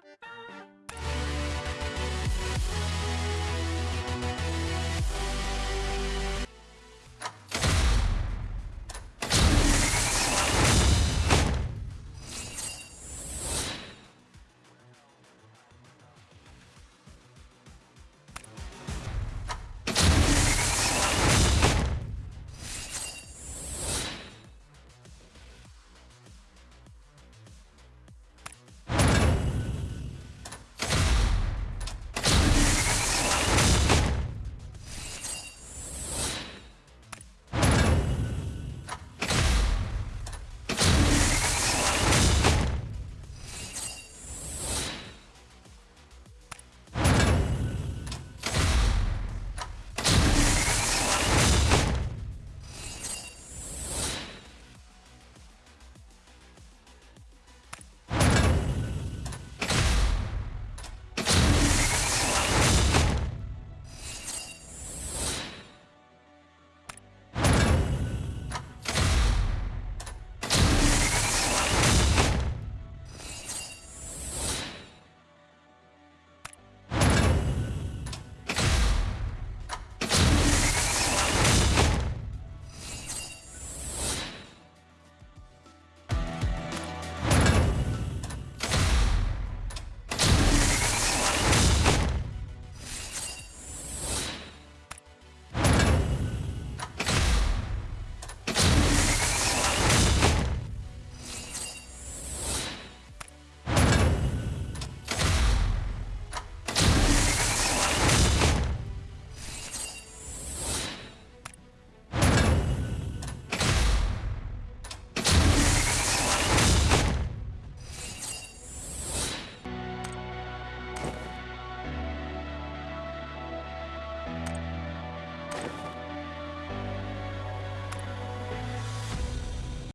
Bye.